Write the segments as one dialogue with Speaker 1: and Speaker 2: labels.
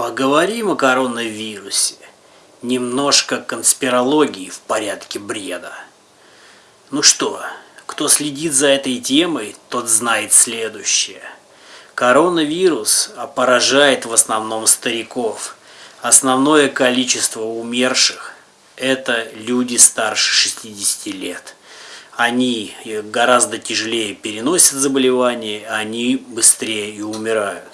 Speaker 1: Поговорим о коронавирусе. Немножко конспирологии в порядке бреда. Ну что, кто следит за этой темой, тот знает следующее. Коронавирус поражает в основном стариков. Основное количество умерших – это люди старше 60 лет. Они гораздо тяжелее переносят заболевания, они быстрее и умирают.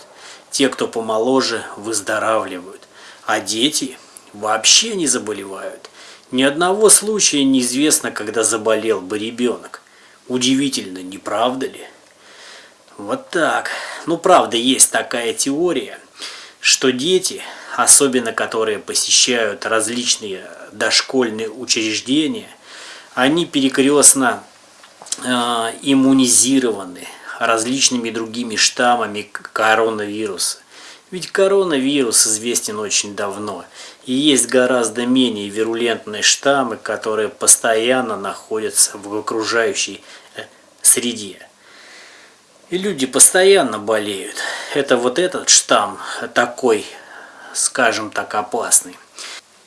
Speaker 1: Те, кто помоложе, выздоравливают, а дети вообще не заболевают. Ни одного случая неизвестно, когда заболел бы ребенок. Удивительно, не правда ли? Вот так. Ну, правда, есть такая теория, что дети, особенно которые посещают различные дошкольные учреждения, они перекрестно э, иммунизированы различными другими штаммами коронавируса. Ведь коронавирус известен очень давно, и есть гораздо менее вирулентные штаммы, которые постоянно находятся в окружающей э, среде. И люди постоянно болеют. Это вот этот штамм такой, скажем так, опасный.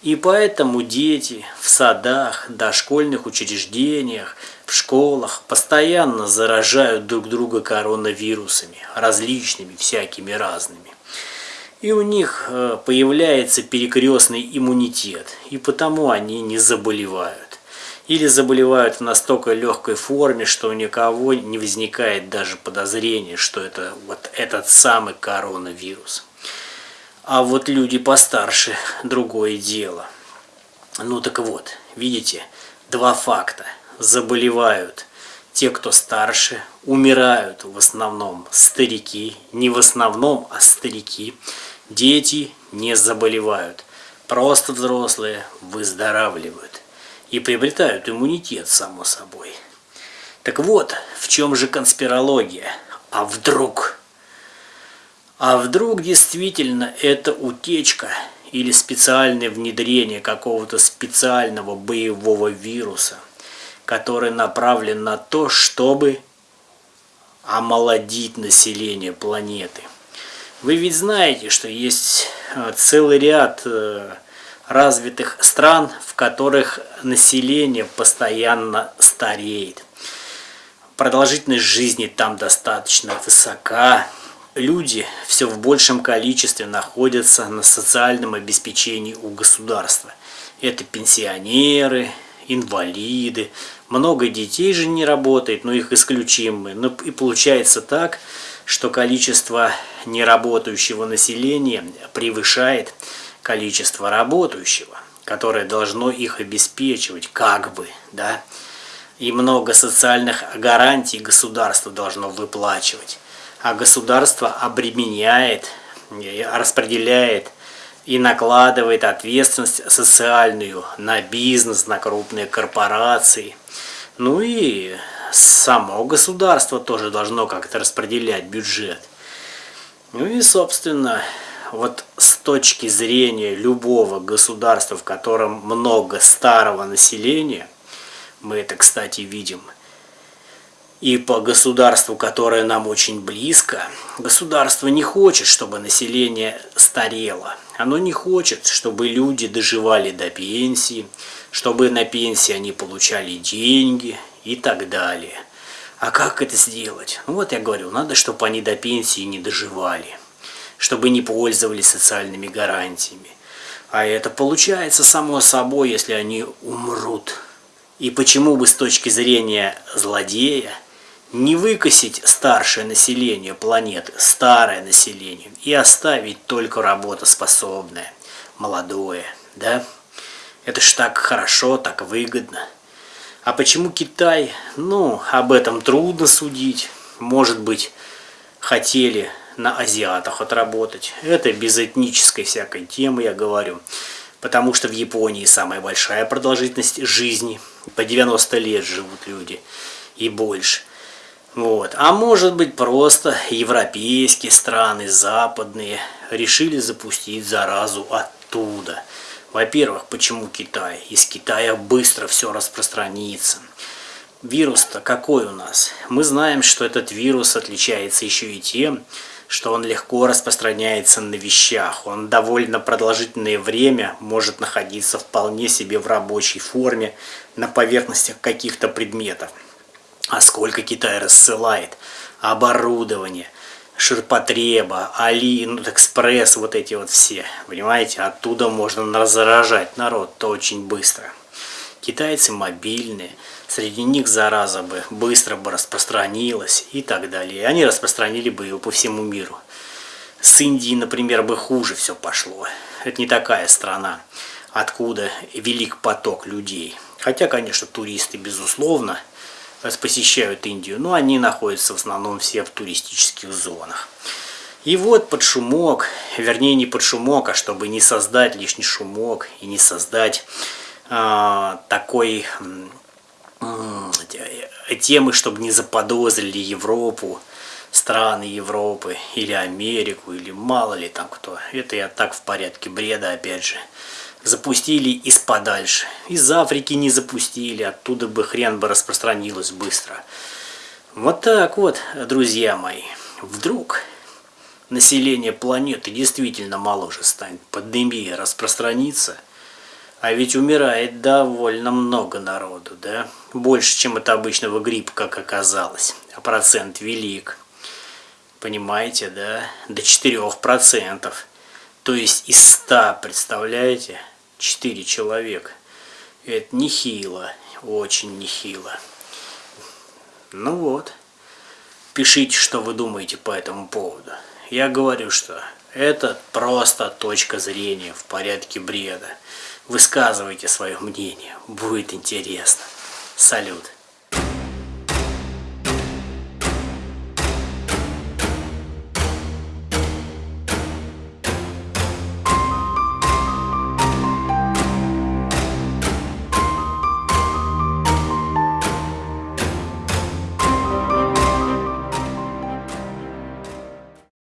Speaker 1: И поэтому дети в садах, дошкольных учреждениях, в школах постоянно заражают друг друга коронавирусами, различными, всякими разными. И у них э, появляется перекрестный иммунитет, и потому они не заболевают. Или заболевают в настолько легкой форме, что у никого не возникает даже подозрения, что это вот этот самый коронавирус. А вот люди постарше – другое дело. Ну так вот, видите, два факта – заболевают те, кто старше, умирают в основном старики, не в основном, а старики. Дети не заболевают, просто взрослые выздоравливают и приобретают иммунитет, само собой. Так вот, в чем же конспирология? А вдруг? А вдруг действительно это утечка или специальное внедрение какого-то специального боевого вируса – который направлен на то, чтобы омолодить население планеты. Вы ведь знаете, что есть э, целый ряд э, развитых стран, в которых население постоянно стареет. Продолжительность жизни там достаточно высока. Люди все в большем количестве находятся на социальном обеспечении у государства. Это пенсионеры, инвалиды, много детей же не работает, но их исключим мы. Ну и получается так, что количество неработающего населения превышает количество работающего, которое должно их обеспечивать, как бы, да. И много социальных гарантий государство должно выплачивать. А государство обременяет, распределяет и накладывает ответственность социальную на бизнес, на крупные корпорации. Ну и само государство тоже должно как-то распределять бюджет. Ну и, собственно, вот с точки зрения любого государства, в котором много старого населения, мы это, кстати, видим – и по государству, которое нам очень близко, государство не хочет, чтобы население старело. Оно не хочет, чтобы люди доживали до пенсии, чтобы на пенсии они получали деньги и так далее. А как это сделать? Ну вот я говорю, надо, чтобы они до пенсии не доживали, чтобы не пользовались социальными гарантиями. А это получается само собой, если они умрут. И почему бы с точки зрения злодея не выкосить старшее население планеты, старое население, и оставить только работоспособное, молодое, да? Это ж так хорошо, так выгодно. А почему Китай? Ну, об этом трудно судить. Может быть, хотели на азиатах отработать. Это без этнической всякой темы, я говорю. Потому что в Японии самая большая продолжительность жизни. По 90 лет живут люди и больше. Вот. А может быть просто европейские страны, западные, решили запустить заразу оттуда. Во-первых, почему Китай? Из Китая быстро все распространится. Вирус-то какой у нас? Мы знаем, что этот вирус отличается еще и тем, что он легко распространяется на вещах. Он довольно продолжительное время может находиться вполне себе в рабочей форме на поверхностях каких-то предметов. А сколько Китай рассылает оборудование, ширпотреба, Алиэкспресс, вот эти вот все, понимаете, оттуда можно заражать народ-то очень быстро. Китайцы мобильные, среди них зараза бы быстро бы распространилась и так далее. Они распространили бы его по всему миру. С Индией, например, бы хуже все пошло. Это не такая страна, откуда велик поток людей. Хотя, конечно, туристы, безусловно, посещают Индию, но они находятся в основном все в туристических зонах. И вот под шумок, вернее не под шумок, а чтобы не создать лишний шумок и не создать э, такой э, темы, чтобы не заподозрили Европу, страны Европы или Америку, или мало ли там кто. Это я так в порядке бреда опять же запустили из подальше. Из Африки не запустили, оттуда бы хрен бы распространилось быстро. Вот так вот, друзья мои. Вдруг население планеты действительно моложе станет, пандемия распространится, а ведь умирает довольно много народу, да? Больше, чем это обычного гриппа, как оказалось. А процент велик. Понимаете, да? До 4%. То есть из 100, представляете? 4 человека. Это нехило, очень нехило. Ну вот, пишите, что вы думаете по этому поводу. Я говорю, что это просто точка зрения в порядке бреда. Высказывайте свое мнение, будет интересно. Салют.